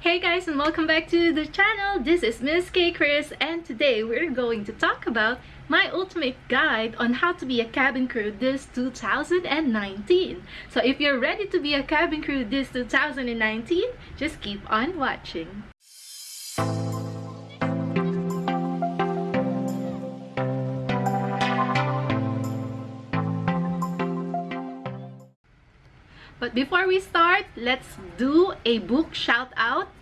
Hey guys and welcome back to the channel. This is Miss K Chris and today we're going to talk about my ultimate guide on how to be a cabin crew this 2019. So if you're ready to be a cabin crew this 2019, just keep on watching. But before we start, let's do a book shout out.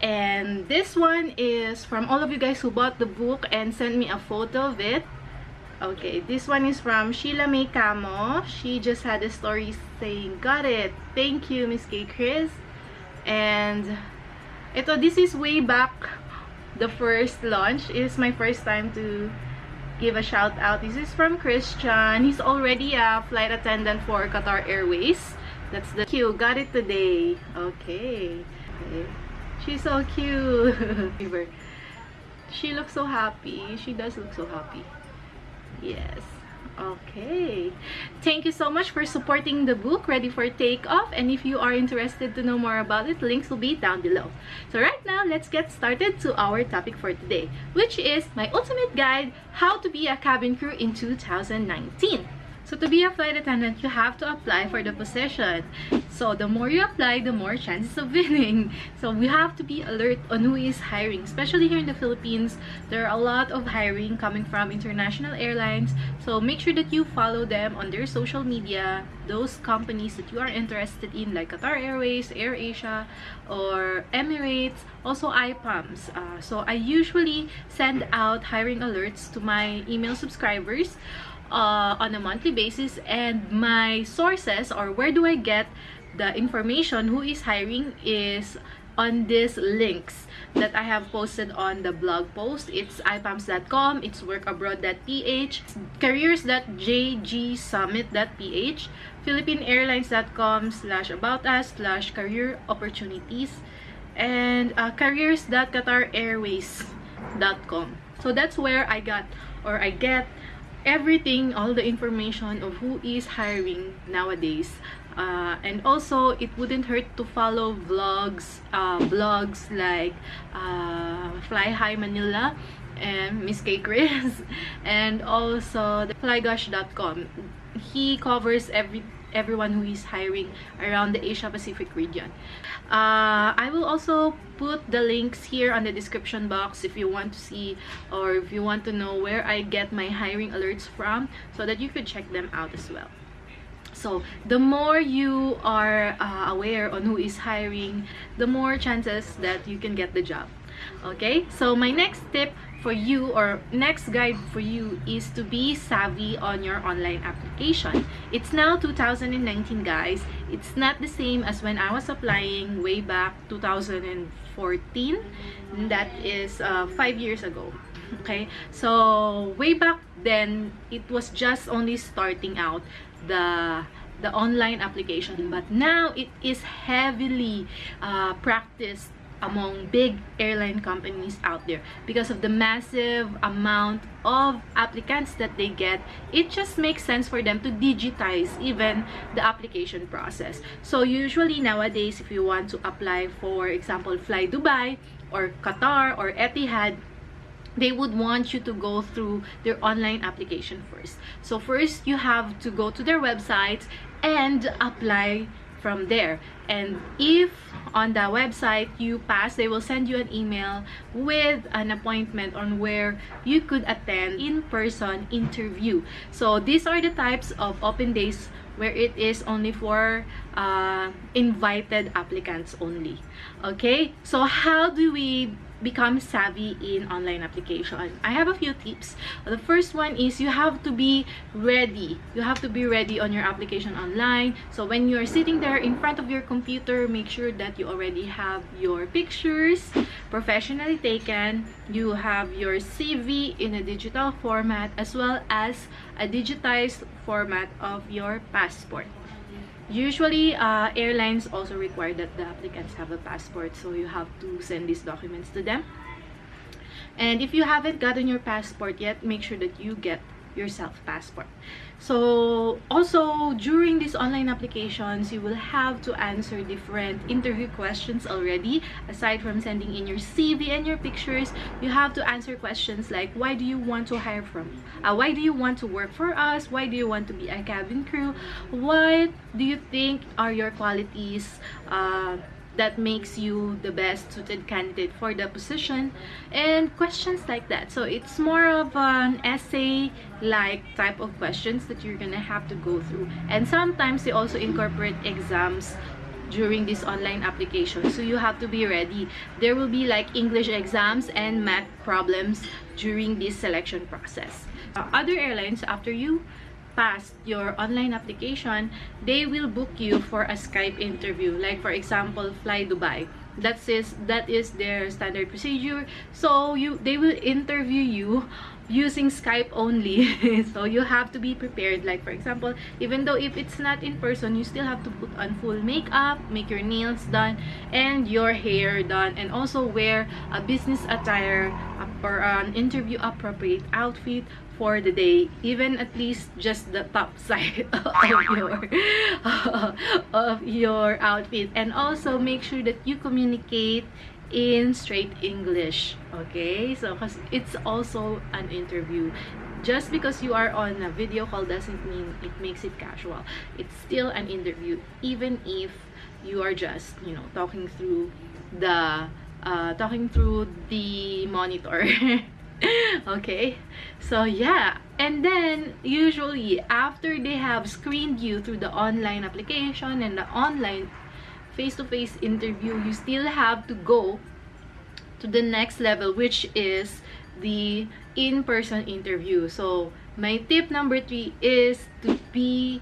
And this one is from all of you guys who bought the book and sent me a photo of it. Okay, this one is from Sheila May Camo. She just had a story saying, Got it! Thank you, Miss K. Chris. And ito, this is way back the first launch. It's my first time to give a shout out. This is from Christian. He's already a flight attendant for Qatar Airways. That's the cute. Got it today. Okay. okay. She's so cute. she looks so happy. She does look so happy. Yes. Okay. Thank you so much for supporting the book Ready for Takeoff. And if you are interested to know more about it, links will be down below. So right now, let's get started to our topic for today, which is my ultimate guide, how to be a cabin crew in 2019. So to be a flight attendant, you have to apply for the position. So the more you apply, the more chances of winning. So we have to be alert on who is hiring. Especially here in the Philippines, there are a lot of hiring coming from international airlines. So make sure that you follow them on their social media, those companies that you are interested in like Qatar Airways, AirAsia, or Emirates, also IPAMS. Uh, so I usually send out hiring alerts to my email subscribers uh, on a monthly basis and my sources or where do I get the information who is hiring is on these links that I have posted on the blog post. It's ipams.com, it's workabroad.ph, careers.jgsummit.ph, philippineairlines.com slash about us slash career opportunities, and uh, careers.qatarairways.com. So that's where I got or I get everything, all the information of who is hiring nowadays. Uh, and also, it wouldn't hurt to follow vlogs, uh, blogs like uh, Fly High Manila and Miss K Chris, and also the flygosh.com. He covers every everyone who is hiring around the Asia Pacific region. Uh, I will also put the links here on the description box if you want to see or if you want to know where I get my hiring alerts from so that you could check them out as well. So, the more you are uh, aware on who is hiring, the more chances that you can get the job. Okay, so my next tip for you or next guide for you is to be savvy on your online application. It's now 2019 guys. It's not the same as when I was applying way back 2014. That is uh, five years ago. Okay, so way back then, it was just only starting out the the online application but now it is heavily uh, practiced among big airline companies out there. Because of the massive amount of applicants that they get it just makes sense for them to digitize even the application process. So usually nowadays if you want to apply for example fly dubai or qatar or etihad they would want you to go through their online application first. So first you have to go to their website and apply from there. And if on the website you pass they will send you an email with an appointment on where you could attend in-person interview. So these are the types of open days where it is only for uh, invited applicants only. Okay? So how do we become savvy in online application. I have a few tips. The first one is you have to be ready. You have to be ready on your application online. So when you're sitting there in front of your computer make sure that you already have your pictures professionally taken. You have your cv in a digital format as well as a digitized format of your passport Usually, uh, airlines also require that the applicants have a passport, so you have to send these documents to them. And if you haven't gotten your passport yet, make sure that you get your self-passport. So, also, during these online applications, you will have to answer different interview questions already. Aside from sending in your CV and your pictures, you have to answer questions like, why do you want to hire from? Uh, why do you want to work for us? Why do you want to be a cabin crew? What do you think are your qualities? Uh, that makes you the best suited candidate for the position and questions like that. So it's more of an essay like type of questions that you're gonna have to go through. And sometimes they also incorporate exams during this online application. So you have to be ready. There will be like english exams and math problems during this selection process. Uh, other airlines after you passed your online application, they will book you for a Skype interview. Like for example, Fly Dubai. That is that is their standard procedure. So you they will interview you using Skype only. so you have to be prepared. Like for example, even though if it's not in person, you still have to put on full makeup, make your nails done, and your hair done, and also wear a business attire or an interview appropriate outfit for the day even at least just the top side of your of your outfit. And also make sure that you communicate in straight English okay? So because it's also an interview. Just because you are on a video call doesn't mean it makes it casual. It's still an interview even if you are just you know talking through the uh, talking through the monitor okay. So yeah. And then usually after they have screened you through the online application and the online face-to-face -face interview you still have to go to the next level which is the in-person interview. So my tip number three is to be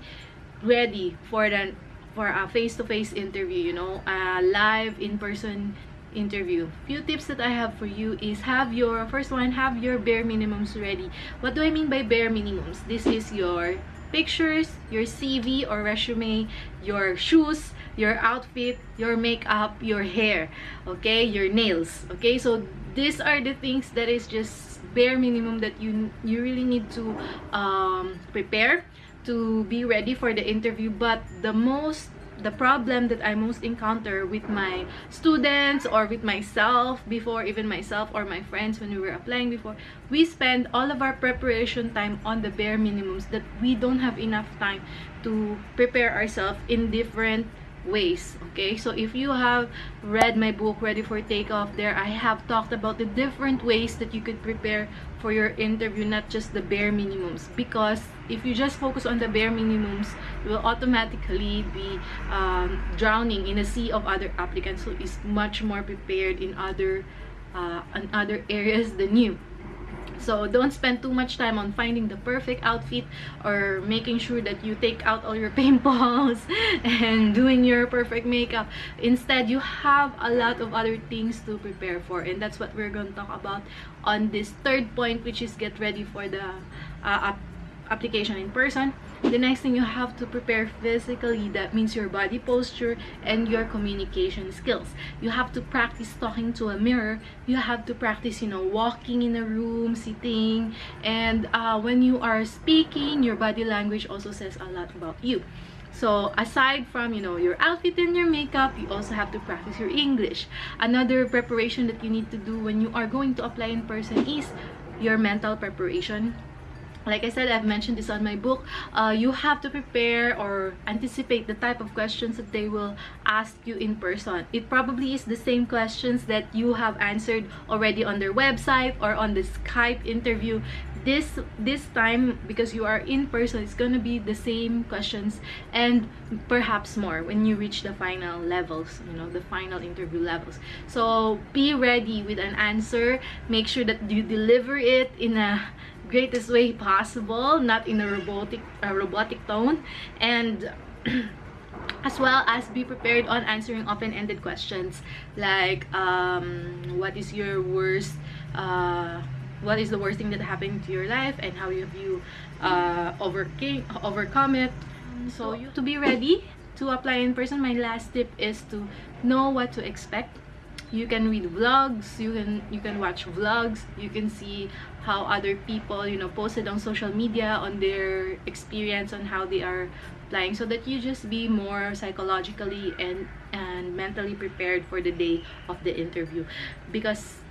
ready for the for a face-to-face -face interview you know a live in-person interview. Few tips that i have for you is have your first one have your bare minimums ready. What do i mean by bare minimums? This is your pictures your cv or resume your shoes your outfit your makeup your hair okay? Your nails okay? So these are the things that is just bare minimum that you you really need to um, prepare to be ready for the interview. But the most the problem that I most encounter with my students or with myself before, even myself or my friends when we were applying before, we spend all of our preparation time on the bare minimums that we don't have enough time to prepare ourselves in different ways okay? So if you have read my book ready for takeoff there i have talked about the different ways that you could prepare for your interview not just the bare minimums. Because if you just focus on the bare minimums you will automatically be um, drowning in a sea of other applicants who is much more prepared in other uh, in other areas than you so don't spend too much time on finding the perfect outfit or making sure that you take out all your pimples and doing your perfect makeup. Instead you have a lot of other things to prepare for and that's what we're going to talk about on this third point which is get ready for the uh, application in person the next thing you have to prepare physically that means your body posture and your communication skills. You have to practice talking to a mirror. You have to practice you know walking in a room sitting. And uh, when you are speaking your body language also says a lot about you. So aside from you know your outfit and your makeup you also have to practice your english. Another preparation that you need to do when you are going to apply in person is your mental preparation like I said, I've mentioned this on my book, uh, you have to prepare or anticipate the type of questions that they will ask you in person. It probably is the same questions that you have answered already on their website or on the Skype interview. This this time, because you are in person, it's gonna be the same questions and perhaps more when you reach the final levels, you know, the final interview levels. So be ready with an answer. Make sure that you deliver it in a greatest way possible not in a robotic robotic tone and as well as be prepared on answering open-ended questions. Like um, what is your worst uh, what is the worst thing that happened to your life and how have you uh, overcame overcome it? So you to be ready to apply in person my last tip is to know what to expect you can read vlogs you can you can watch vlogs you can see how other people you know posted on social media on their experience on how they are flying so that you just be more psychologically and and mentally prepared for the day of the interview. Because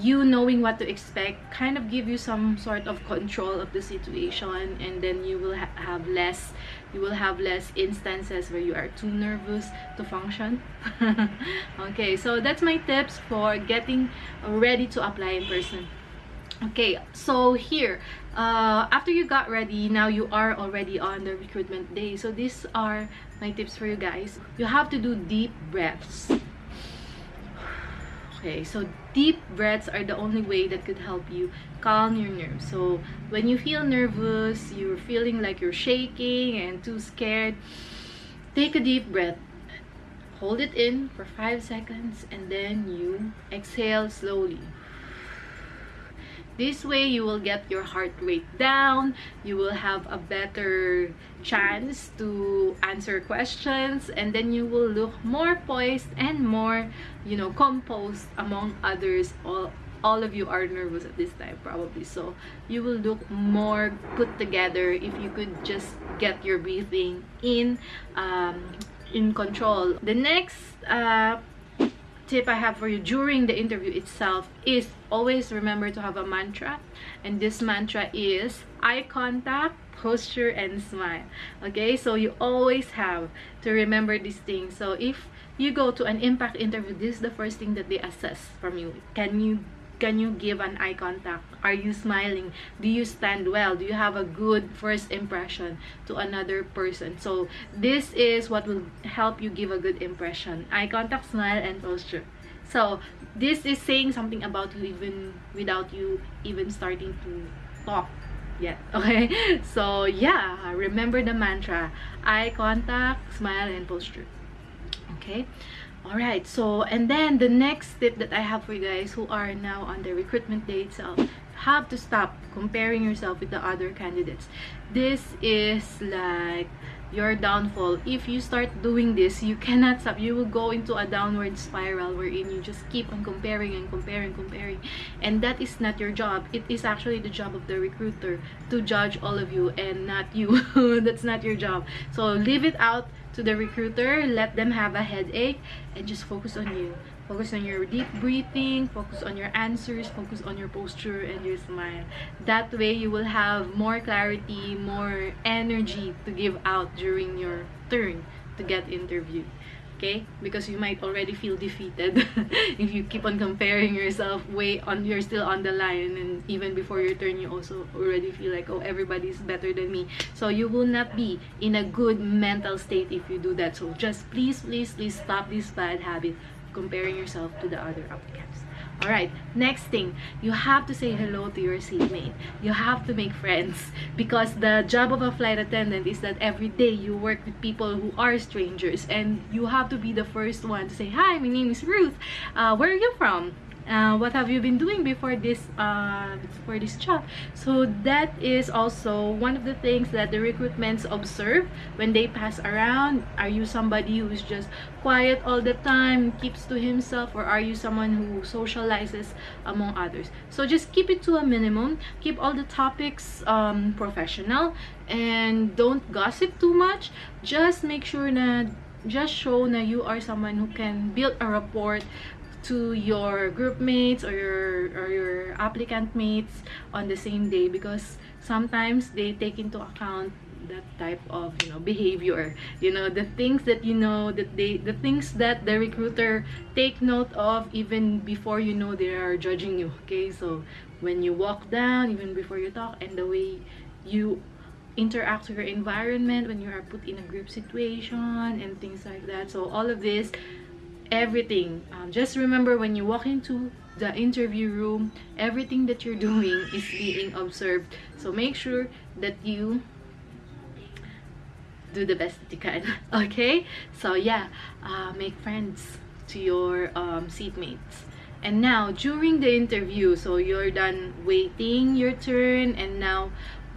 you knowing what to expect kind of give you some sort of control of the situation and then you will ha have less you will have less instances where you are too nervous to function. Okay so that's my tips for getting ready to apply in person. Okay so here uh, after you got ready now you are already on the recruitment day. So these are my tips for you guys. You have to do deep breaths okay so deep breaths are the only way that could help you calm your nerves. So when you feel nervous you're feeling like you're shaking and too scared take a deep breath. Hold it in for five seconds and then you exhale slowly this way you will get your heart rate down. You will have a better chance to answer questions. And then you will look more poised and more you know composed among others. All all of you are nervous at this time probably. So you will look more put together if you could just get your breathing in um, in control. The next uh, tip I have for you during the interview itself is always remember to have a mantra and this mantra is eye contact posture and smile. Okay so you always have to remember these things. So if you go to an impact interview this is the first thing that they assess from you. Can you can you give an eye contact? Are you smiling? Do you stand well? Do you have a good first impression to another person? So this is what will help you give a good impression. Eye contact smile and posture. So this is saying something about you even without you even starting to talk yet okay? So yeah remember the mantra. Eye contact smile and posture. Okay all right so and then the next tip that i have for you guys who are now on the recruitment day itself have to stop comparing yourself with the other candidates. This is like your downfall. If you start doing this you cannot stop. You will go into a downward spiral wherein you just keep on comparing and comparing comparing. And that is not your job. It is actually the job of the recruiter to judge all of you and not you. That's not your job. So leave it out to the recruiter let them have a headache and just focus on you. Focus on your deep breathing focus on your answers focus on your posture and your smile. That way you will have more clarity more energy to give out during your turn to get interviewed okay? Because you might already feel defeated if you keep on comparing yourself way on you're still on the line and even before your turn you also already feel like oh everybody's better than me. So you will not be in a good mental state if you do that. So just please please please stop this bad habit comparing yourself to the other applicants all right next thing. You have to say hello to your seatmate. You have to make friends. Because the job of a flight attendant is that every day you work with people who are strangers. And you have to be the first one to say hi my name is ruth. Uh, where are you from uh, what have you been doing before this uh, for this job? So that is also one of the things that the recruitments observe when they pass around. Are you somebody who's just quiet all the time keeps to himself or are you someone who socializes among others? So just keep it to a minimum. Keep all the topics um, professional and don't gossip too much. Just make sure that just show that you are someone who can build a rapport to your group mates or your or your applicant mates on the same day because sometimes they take into account that type of you know behavior. You know the things that you know that they the things that the recruiter take note of even before you know they are judging you okay? So when you walk down even before you talk and the way you interact with your environment when you are put in a group situation and things like that. So all of this everything. Um, just remember when you walk into the interview room everything that you're doing is being observed. So make sure that you do the best that you can okay? So yeah uh, make friends to your um, seatmates. And now during the interview so you're done waiting your turn and now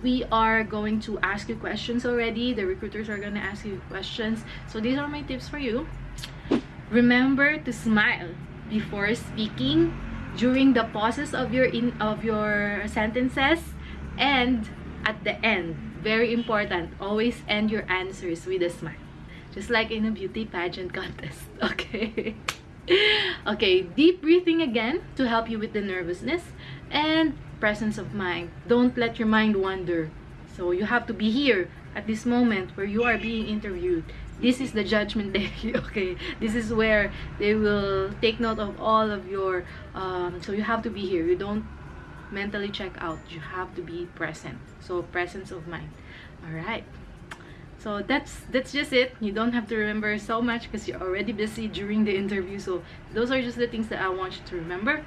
we are going to ask you questions already. The recruiters are going to ask you questions. So these are my tips for you remember to smile before speaking, during the pauses of your in of your sentences, and at the end. Very important. Always end your answers with a smile. Just like in a beauty pageant contest. Okay. okay, deep breathing again to help you with the nervousness and presence of mind. Don't let your mind wander. So you have to be here at this moment where you are being interviewed. This is the judgment day, okay? This is where they will take note of all of your, um, so you have to be here. You don't mentally check out. You have to be present. So presence of mind. All right so that's that's just it you don't have to remember so much because you're already busy during the interview so those are just the things that i want you to remember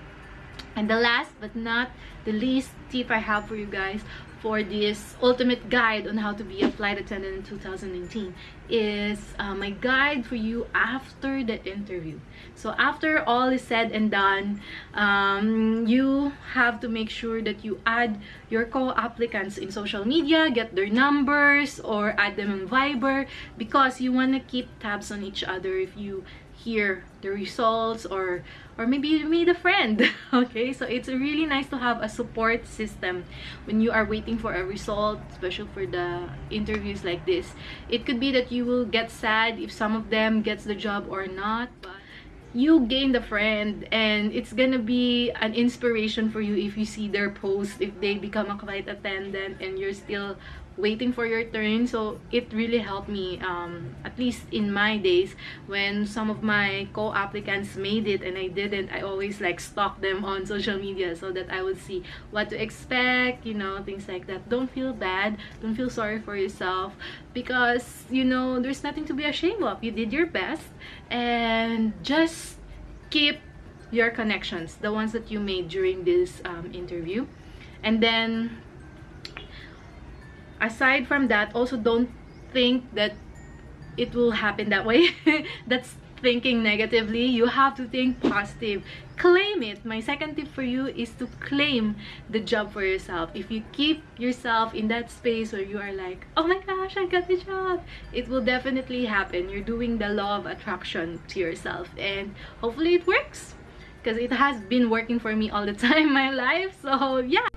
and the last but not the least tip i have for you guys for this ultimate guide on how to be a flight attendant in 2019 is uh, my guide for you after the interview. So after all is said and done um, you have to make sure that you add your co-applicants in social media get their numbers or add them in viber because you want to keep tabs on each other if you hear the results or or maybe you made a friend okay? So it's really nice to have a support system when you are waiting for a result especially for the interviews like this. It could be that you will get sad if some of them gets the job or not but you gained a friend and it's gonna be an inspiration for you if you see their post if they become a flight attendant and you're still waiting for your turn. So it really helped me um, at least in my days when some of my co-applicants made it and I didn't I always like stalk them on social media so that I would see what to expect you know things like that. Don't feel bad. Don't feel sorry for yourself because you know there's nothing to be ashamed of. You did your best and just keep your connections the ones that you made during this um, interview. And then aside from that also don't think that it will happen that way. That's thinking negatively. You have to think positive. Claim it. My second tip for you is to claim the job for yourself. If you keep yourself in that space where you are like oh my gosh i got the job it will definitely happen. You're doing the law of attraction to yourself and hopefully it works because it has been working for me all the time in my life. So yeah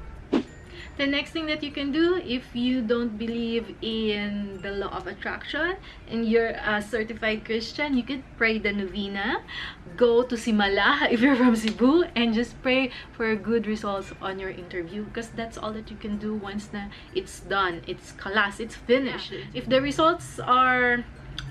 the next thing that you can do if you don't believe in the law of attraction and you're a certified christian you could pray the novena go to simala if you're from cebu and just pray for good results on your interview because that's all that you can do once na it's done it's class it's finished. If the results are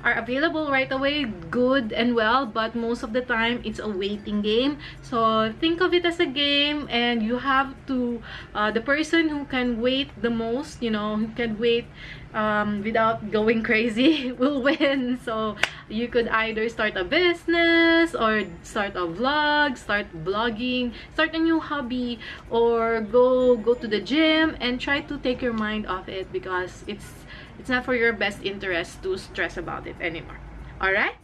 are available right away good and well but most of the time it's a waiting game. So think of it as a game and you have to uh, the person who can wait the most you know who can wait um, without going crazy will win. So you could either start a business or start a vlog start blogging start a new hobby or go go to the gym and try to take your mind off it because it's it's not for your best interest to stress about it anymore. All right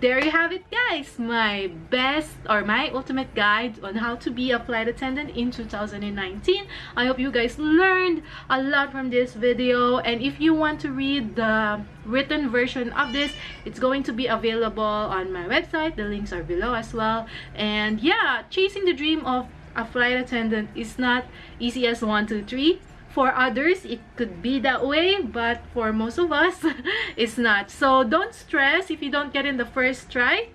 there you have it guys! My best or my ultimate guide on how to be a flight attendant in 2019 i hope you guys learned a lot from this video and if you want to read the written version of this it's going to be available on my website. The links are below as well. And yeah chasing the dream of a flight attendant is not easy as one two three for others it could be that way but for most of us it's not. So don't stress. If you don't get in the first try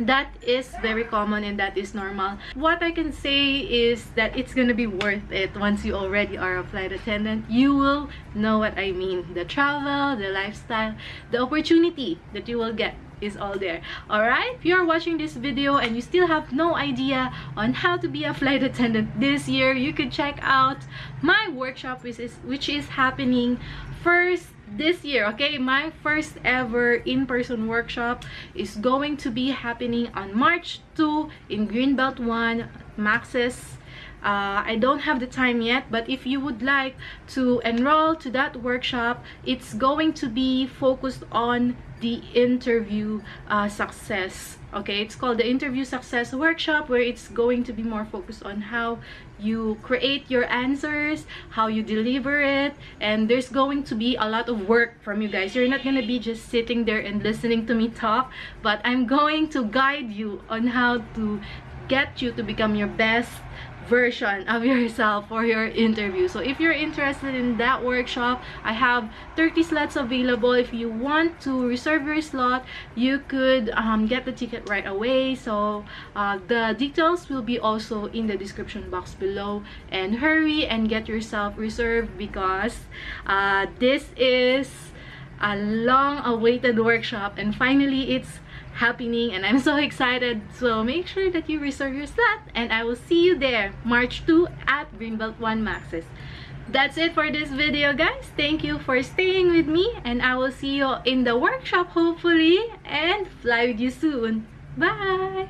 that is very common and that is normal. What i can say is that it's gonna be worth it. Once you already are a flight attendant you will know what i mean. The travel the lifestyle the opportunity that you will get is all there. All right if you're watching this video and you still have no idea on how to be a flight attendant this year you could check out my workshop which is which is happening first this year okay? My first ever in-person workshop is going to be happening on march 2 in greenbelt 1 max's Uh, I don't have the time yet, but if you would like to enroll to that workshop, it's going to be focused on the interview uh, success okay? It's called the interview success workshop where it's going to be more focused on how you create your answers how you deliver it and there's going to be a lot of work from you guys. You're not gonna be just sitting there and listening to me talk but i'm going to guide you on how to get you to become your best version of yourself for your interview. So if you're interested in that workshop i have 30 slots available. If you want to reserve your slot you could um, get the ticket right away. So uh, the details will be also in the description box below. And hurry and get yourself reserved because uh, this is a long awaited workshop. And finally it's happening and I'm so excited. So make sure that you reserve your slot and I will see you there March 2 at Greenbelt 1 Max's. That's it for this video guys. Thank you for staying with me and I will see you in the workshop hopefully and fly with you soon. Bye!